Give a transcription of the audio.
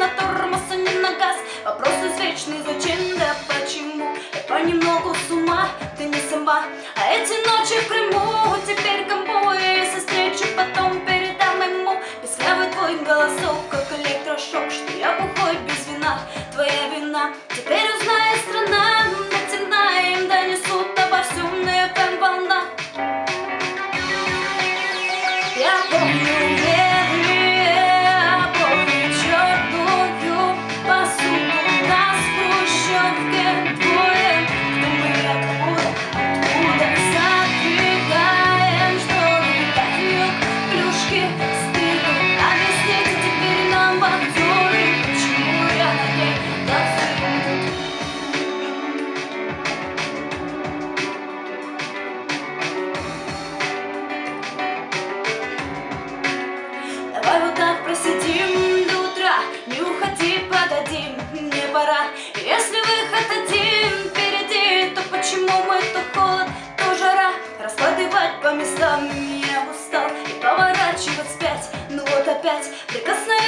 на тормоз, а не на газ. Вопрос извечный, зачем, да почему? Я понемногу с ума, ты не сама. А эти ночи в Крыму теперь комбо я Если встречу потом передам ему без Песклявый твой голосок, как электрошок, что Летать по местам не устал И поворачивать спять, ну вот опять Прикосновение